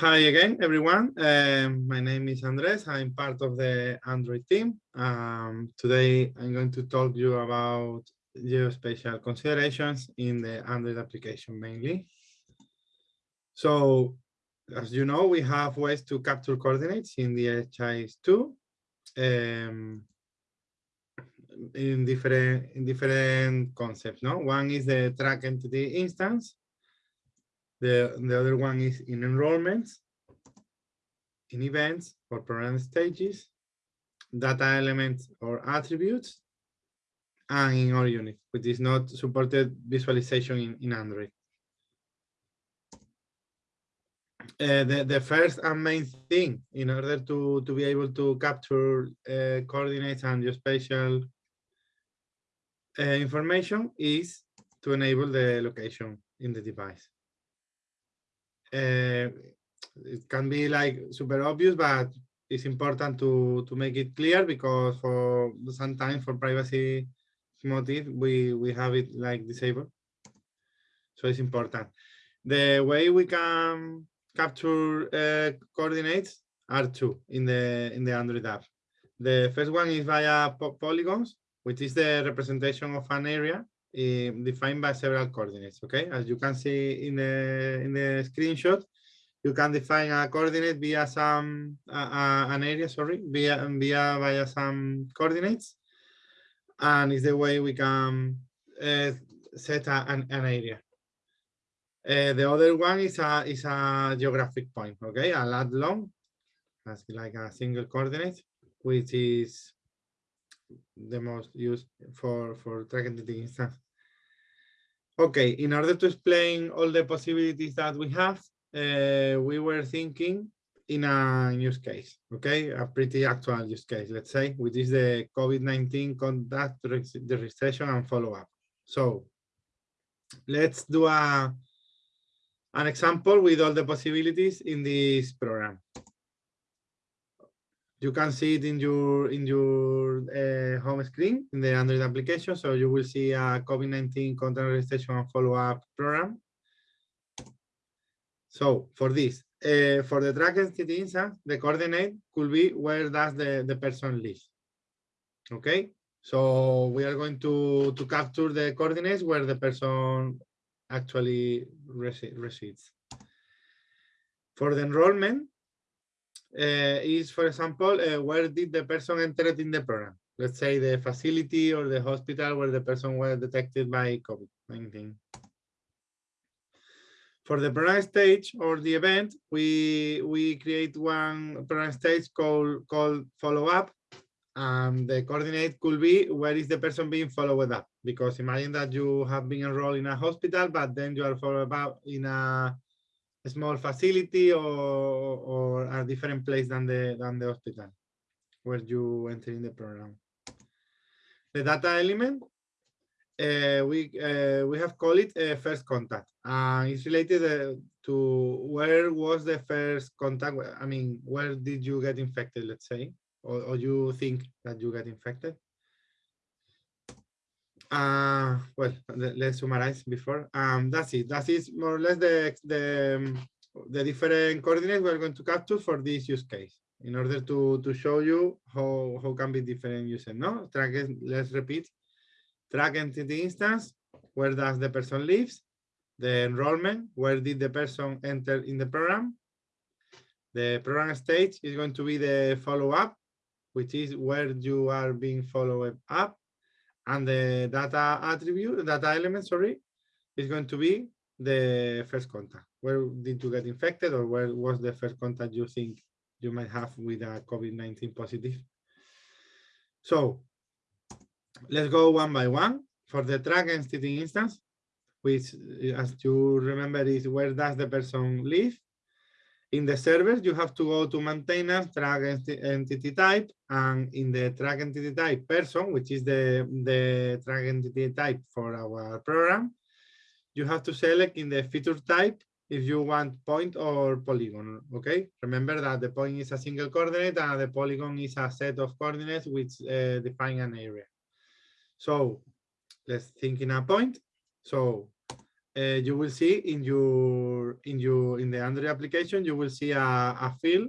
Hi again, everyone. Um, my name is Andres. I'm part of the Android team. Um, today, I'm going to talk to you about geospatial considerations in the Android application mainly. So, as you know, we have ways to capture coordinates in DHIS2 um, in different in different concepts. No, one is the track entity instance, the, the other one is in enrollments, in events or program stages, data elements or attributes, and in our unit, which is not supported visualization in, in Android. Uh, the, the first and main thing in order to, to be able to capture uh, coordinates and geospatial uh, information is to enable the location in the device uh, it can be like super obvious, but it's important to to make it clear because for sometimes for privacy motive we we have it like disabled. So it's important. The way we can capture uh, coordinates are two in the in the Android app. The first one is via po polygons, which is the representation of an area uh, defined by several coordinates. Okay, as you can see in the in the screenshot, you can define a coordinate via some uh, an area, sorry, via via via some coordinates, and is the way we can uh, set a, an, an area. Uh, the other one is a is a geographic point, okay, a lat long, that's like a single coordinate, which is the most used for for tracking entity instance. Okay, in order to explain all the possibilities that we have, uh, we were thinking in a use case, okay, a pretty actual use case, let's say, which is the COVID-19 contact registration and follow-up. So let's do a, an example with all the possibilities in this program you can see it in your in your uh, home screen in the Android application. So you will see a COVID-19 contact registration and follow-up program. So for this, uh, for the track entity instance, the coordinate could be where does the, the person live. Okay, so we are going to, to capture the coordinates where the person actually resides. For the enrollment, is, for example, uh, where did the person enter in the program? Let's say the facility or the hospital where the person was detected by COVID-19. For the program stage or the event, we we create one program stage called called follow up, and the coordinate could be where is the person being followed up? Because imagine that you have been enrolled in a hospital, but then you are followed up in a small facility or, or a different place than the than the hospital where you enter in the program. The data element, uh, we uh, we have called it uh, first contact. It's related uh, to where was the first contact. I mean, where did you get infected? Let's say, or, or you think that you get infected. Uh, well, let's summarize before. Um, that's it. That is more or less the, the, the different coordinates we're going to capture for this use case in order to, to show you how, how can be different uses. No, track, let's repeat. Track entity instance, where does the person lives? The enrollment, where did the person enter in the program? The program stage is going to be the follow-up, which is where you are being followed up and the data attribute, data element, sorry, is going to be the first contact. Where did you get infected or where was the first contact you think you might have with a COVID-19 positive? So let's go one by one. For the track entity instance, which as you remember is where does the person live? In the servers, you have to go to maintenance, track entity type, and in the track entity type person, which is the, the track entity type for our program, you have to select in the feature type if you want point or polygon, okay? Remember that the point is a single coordinate and the polygon is a set of coordinates which uh, define an area. So let's think in a point. So uh, you will see in your in your in the Android application, you will see a, a field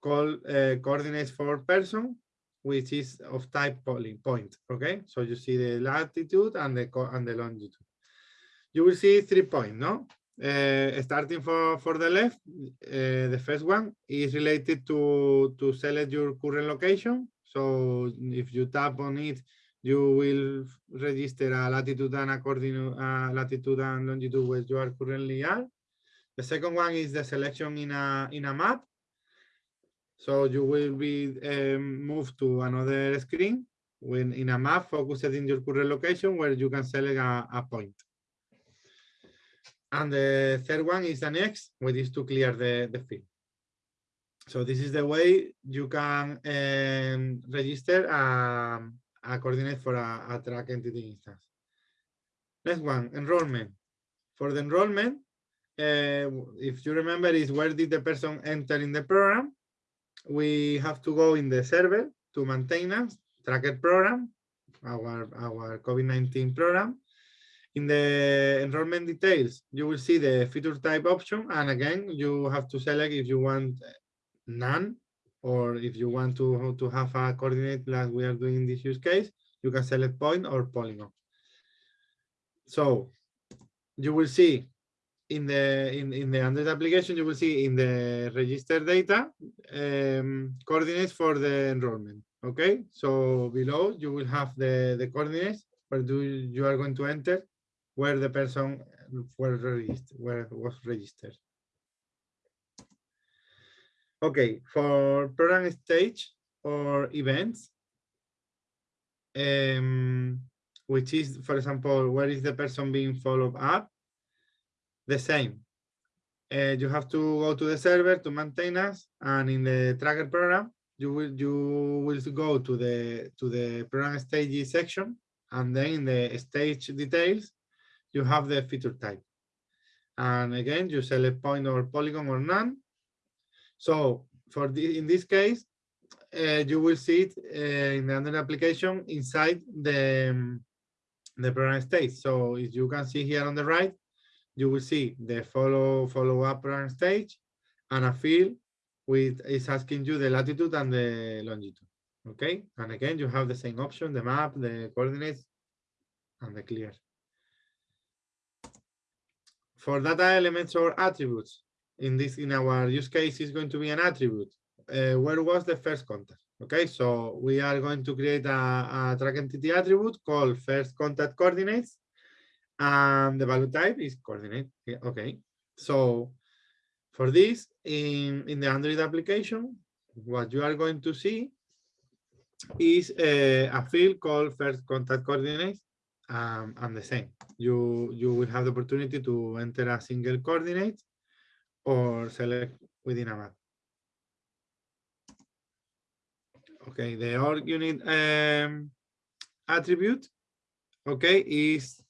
called uh, coordinates for person, which is of type point. Okay, so you see the latitude and the and the longitude. You will see three points, no? Uh, starting for for the left, uh, the first one is related to to select your current location. So if you tap on it, you will register a latitude and a coordinate uh, latitude and longitude where you are currently are. The second one is the selection in a in a map. So you will be um, moved to another screen when in a map focused in your current location where you can select a, a point. And the third one is the next, which is to clear the, the field. So this is the way you can um, register um, a coordinate for a, a track entity instance. Next one, enrollment. For the enrollment, uh, if you remember, is where did the person enter in the program? We have to go in the server to maintenance, tracker program, our, our COVID-19 program. In the enrollment details, you will see the feature type option. And again, you have to select if you want none or if you want to, to have a coordinate like we are doing in this use case, you can select point or polygon. So you will see in the in, in the Android application, you will see in the register data um, coordinates for the enrollment. Okay, so below you will have the, the coordinates where do you are going to enter where the person registered, where was registered. Okay, for program stage or events, um, which is, for example, where is the person being followed up? The same. Uh, you have to go to the server to maintenance, and in the tracker program, you will you will go to the to the program stages section, and then in the stage details, you have the feature type. And again, you select point or polygon or none, so for the, in this case, uh, you will see it uh, in the Android application inside the, um, the program state. So if you can see here on the right, you will see the follow follow up program stage and a field with is asking you the latitude and the longitude. Okay, and again you have the same option, the map, the coordinates, and the clear. For data elements or attributes, in this in our use case is going to be an attribute. Uh, where was the first contact? Okay, so we are going to create a, a track entity attribute called first contact coordinates, and the value type is coordinate. Okay, so for this in in the Android application, what you are going to see is a, uh, a field called first contact coordinates um, and the same. You you will have the opportunity to enter a single coordinate or select within a map. Okay, the org unit um, attribute, okay, is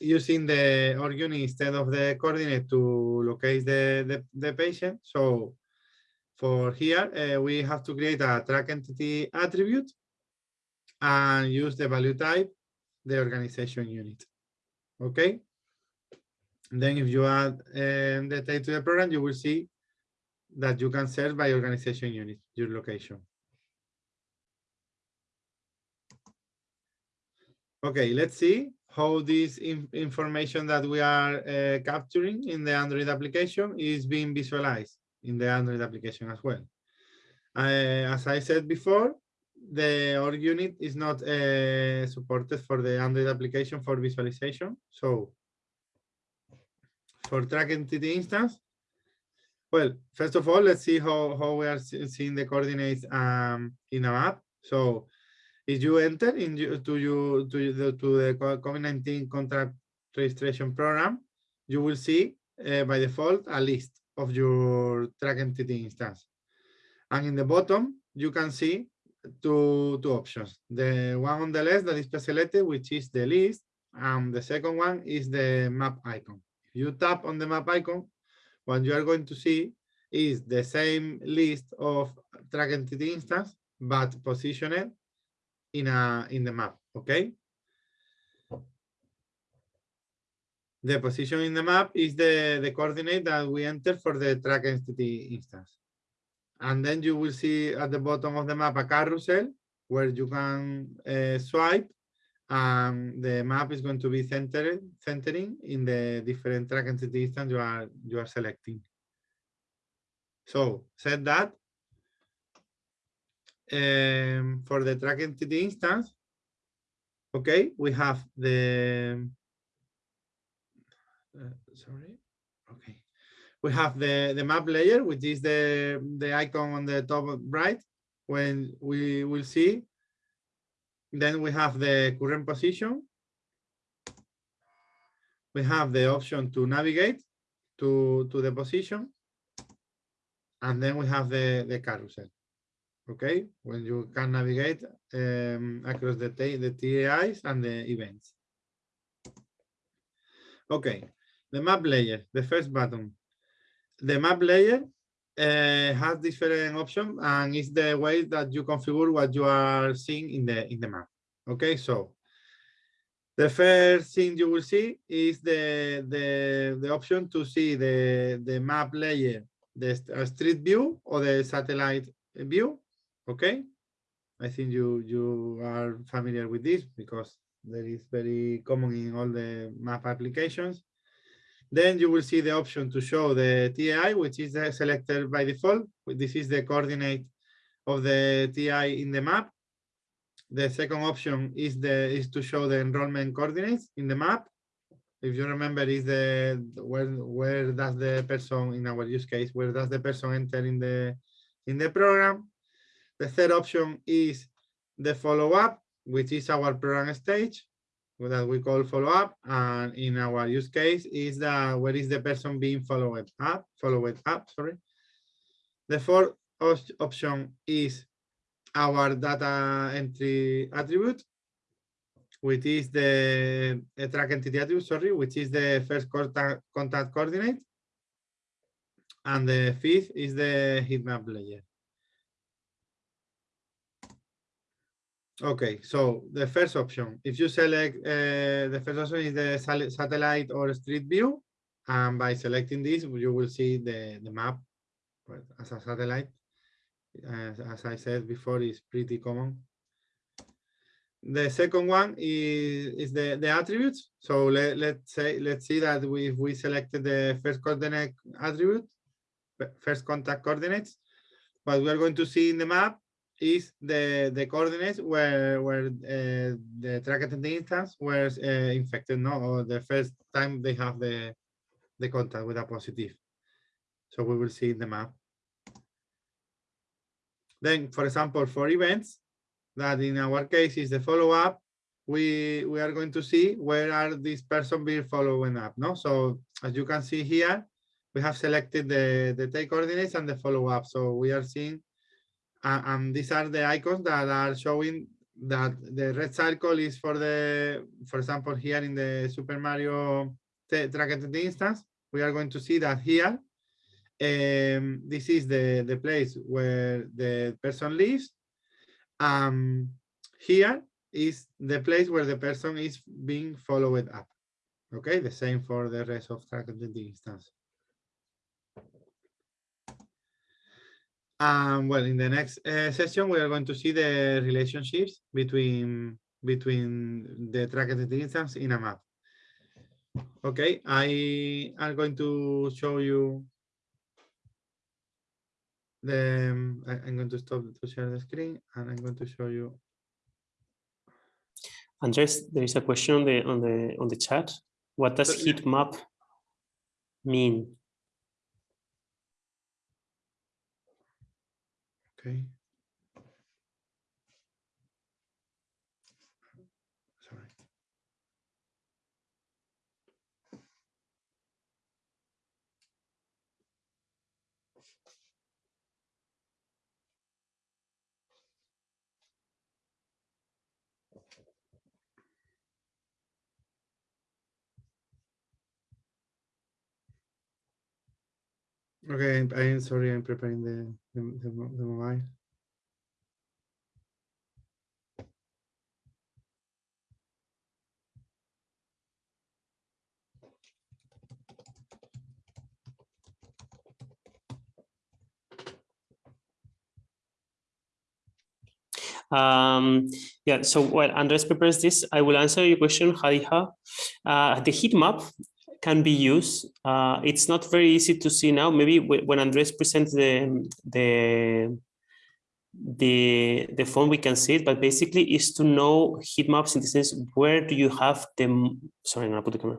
using the org unit instead of the coordinate to locate the, the, the patient. So for here, uh, we have to create a track entity attribute and use the value type, the organization unit. Okay. Then if you add um, the type to the program, you will see that you can search by organization unit, your location. Okay, let's see how this in information that we are uh, capturing in the Android application is being visualized in the Android application as well. Uh, as I said before, the org unit is not uh, supported for the Android application for visualization. So for track entity instance? Well, first of all, let's see how, how we are seeing the coordinates um, in a map. So if you enter in to you to the to the COVID-19 contract registration program, you will see uh, by default a list of your track entity instance. And in the bottom, you can see two, two options. The one on the left that is selected, which is the list, and the second one is the map icon you tap on the map icon, what you are going to see is the same list of track entity instance, but positioned in a in the map. Okay. the position in the map is the, the coordinate that we enter for the track entity instance. And then you will see at the bottom of the map a carousel where you can uh, swipe and the map is going to be centered centering in the different track entity instance you are you are selecting. So said that um, for the track entity instance, okay, we have the uh, sorry, okay, we have the the map layer, which is the the icon on the top right. When we will see then we have the current position. We have the option to navigate to, to the position. And then we have the, the carousel. Okay, when you can navigate um, across the, the TEIs and the events. Okay, the map layer, the first button. The map layer uh, has different options and it's the way that you configure what you are seeing in the in the map. Okay, so the first thing you will see is the the the option to see the the map layer, the street view or the satellite view. Okay, I think you you are familiar with this because that is very common in all the map applications. Then you will see the option to show the TI, which is uh, selected by default. This is the coordinate of the TI in the map. The second option is the is to show the enrollment coordinates in the map. If you remember, is the where where does the person in our use case where does the person enter in the in the program? The third option is the follow up, which is our program stage that we call follow up. And in our use case is the where is the person being followed up, followed up, sorry. The fourth option is our data entry attribute, which is the track entity attribute, sorry, which is the first contact, contact coordinate. And the fifth is the heat map layer. Okay, so the first option, if you select, uh, the first option is the satellite or street view. And by selecting this, you will see the, the map as a satellite. As, as I said before, is pretty common. The second one is, is the, the attributes. So let, let's say, let's see that we, we selected the first coordinate attribute, first contact coordinates, what we are going to see in the map is the the coordinates where where uh, the track entity instance was uh, infected, no, or the first time they have the the contact with a positive. So we will see in the map. Then, for example, for events, that in our case is the follow up, we we are going to see where are these person being following up. No, so as you can see here, we have selected the the take coordinates and the follow up. So we are seeing uh, and these are the icons that are showing that the red circle is for the, for example, here in the Super Mario track entity instance, we are going to see that here, um, this is the, the place where the person lives. Um, here is the place where the person is being followed up. Okay, the same for the rest of track entity instance. Um, well, in the next uh, session, we are going to see the relationships between between the track entity instance in a map. Okay, I am going to show you the. Um, I'm going to stop to share the screen, and I'm going to show you. Andres, there is a question on the on the on the chat. What does heat map mean? Okay. Sorry. Okay, I'm, I'm sorry, I'm preparing the, the, the, the mobile. Um, yeah, so while Andres prepares this, I will answer your question, Hadiha. Uh, the heat map can be used. Uh, it's not very easy to see now. Maybe when Andres presents the, the, the, the phone, we can see it, but basically is to know heat maps in the sense, where do you have the, sorry, I'm gonna put the camera.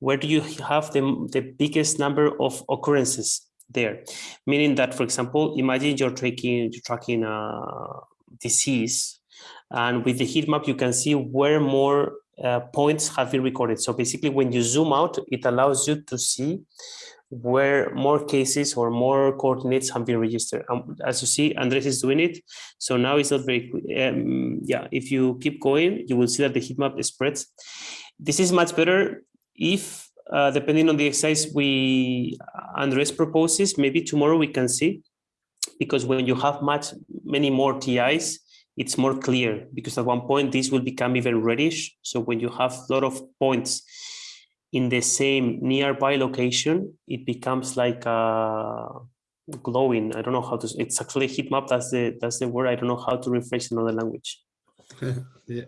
Where do you have the, the biggest number of occurrences there? Meaning that, for example, imagine you're tracking, you're tracking a disease and with the heat map, you can see where more uh, points have been recorded. So basically, when you zoom out, it allows you to see where more cases or more coordinates have been registered. Um, as you see, Andres is doing it. So now it's not very, um, yeah, if you keep going, you will see that the heat map spreads. This is much better if, uh, depending on the exercise we, Andres proposes, maybe tomorrow we can see, because when you have much, many more TIs, it's more clear because at one point this will become even reddish. So when you have a lot of points in the same nearby location, it becomes like a glowing. I don't know how to. It's actually a heat map. That's the that's the word. I don't know how to rephrase another language. yeah.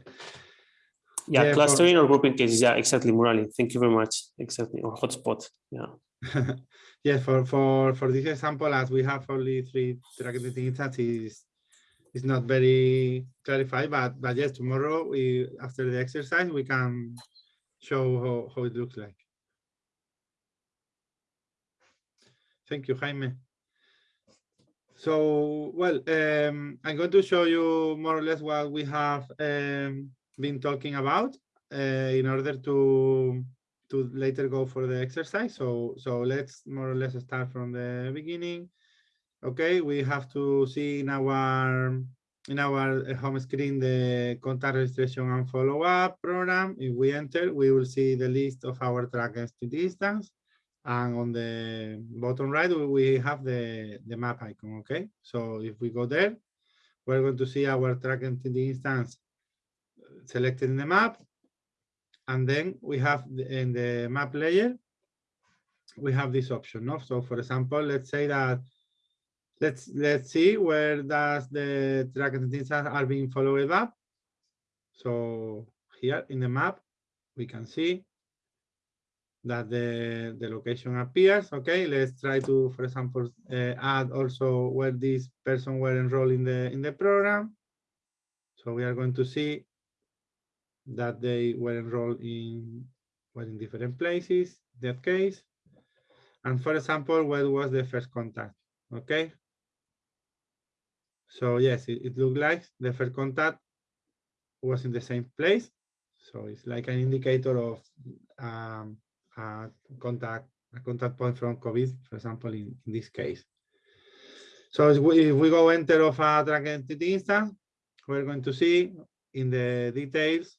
Yeah, yeah clustering or grouping cases. Yeah, exactly, Murali. Thank you very much. Exactly, or hotspot. Yeah. yeah, for for for this example, as we have only three targeted instances, it's not very clarified, but but yes, tomorrow we after the exercise we can show how, how it looks like. Thank you, Jaime. So, well, um, I'm going to show you more or less what we have um, been talking about uh, in order to to later go for the exercise. So, so let's more or less start from the beginning. Okay, we have to see in our in our uh, home screen the contact registration and follow-up program. If we enter, we will see the list of our track entity instance. And on the bottom right, we have the, the map icon, okay? So if we go there, we're going to see our track entity instance selected in the map. And then we have in the map layer, we have this option. No? So for example, let's say that let's let's see where does the track entities are being followed up. So here in the map, we can see that the, the location appears. Okay, let's try to, for example, uh, add also where this person were enrolled in the in the program. So we are going to see that they were enrolled in well in different places, that case. And for example, where was the first contact? Okay, so yes, it, it looked like the first contact was in the same place. So it's like an indicator of um, a contact a contact point from COVID, for example, in, in this case. So if we, if we go enter of a track entity instance, we're going to see in the details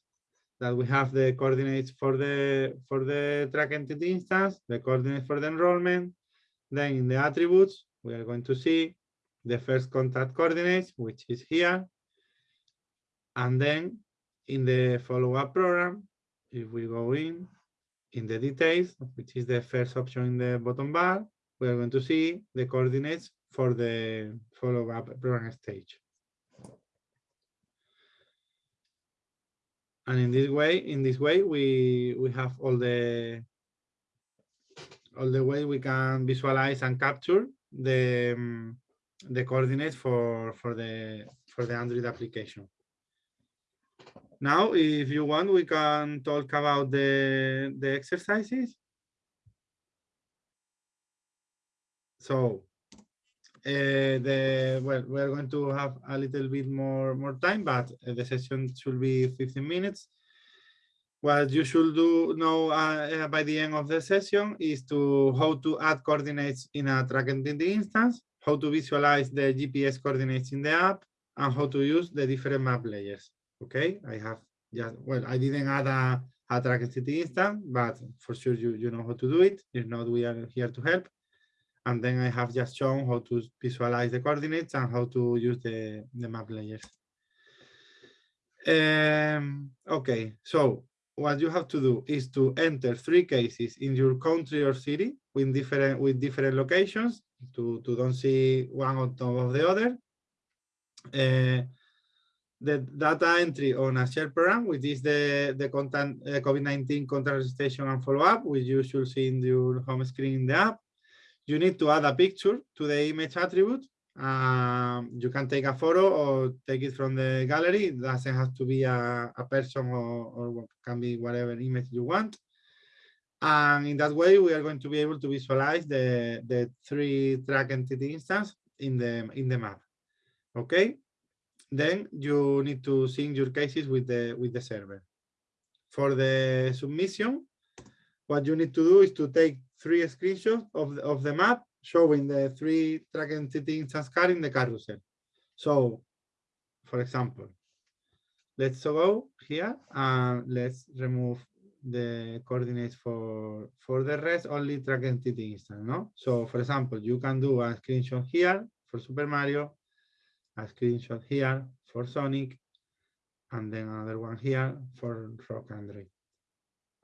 that we have the coordinates for the for the track entity instance, the coordinates for the enrollment. Then in the attributes, we are going to see the first contact coordinates, which is here. And then in the follow-up program, if we go in, in the details, which is the first option in the bottom bar, we are going to see the coordinates for the follow-up program stage. And in this way, in this way, we we have all the all the way we can visualize and capture the um, the coordinates for for the for the Android application. Now, if you want, we can talk about the the exercises. So, uh, the well, we're going to have a little bit more more time, but the session should be 15 minutes. What you should do know uh, by the end of the session is to how to add coordinates in a track entity instance how to visualize the GPS coordinates in the app, and how to use the different map layers. Okay, I have just, well, I didn't add a, a track entity instance, but for sure you, you know how to do it. If not, we are here to help. And then I have just shown how to visualize the coordinates and how to use the, the map layers. Um, okay, so what you have to do is to enter three cases in your country or city with different with different locations to, to don't see one on top of the other. Uh, the data entry on a shared program, which is the, the content uh, COVID-19 contact registration and follow-up, which you should see in your home screen in the app. You need to add a picture to the image attribute. Um, you can take a photo or take it from the gallery. It doesn't have to be a, a person or, or can be whatever image you want. And in that way, we are going to be able to visualize the, the three track entity instance in the, in the map. Okay, then you need to sync your cases with the with the server. For the submission, what you need to do is to take three screenshots of the, of the map showing the three track entity instance car in the carousel. So, for example, let's go here and let's remove the coordinates for for the rest only track entity instance. No, so for example, you can do a screenshot here for Super Mario a screenshot here for Sonic, and then another one here for Rock Android.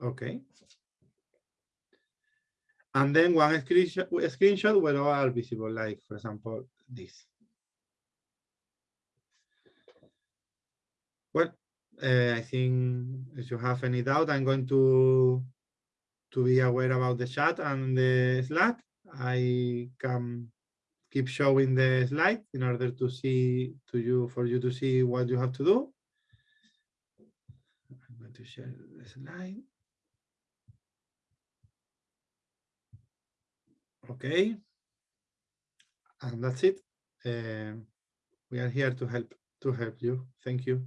Okay. And then one screenshot, screenshot where all are visible, like for example, this. Well, uh, I think if you have any doubt, I'm going to to be aware about the chat and the Slack. I can keep showing the slide in order to see to you for you to see what you have to do. I'm going to share the slide. Okay. And that's it. Uh, we are here to help to help you. Thank you.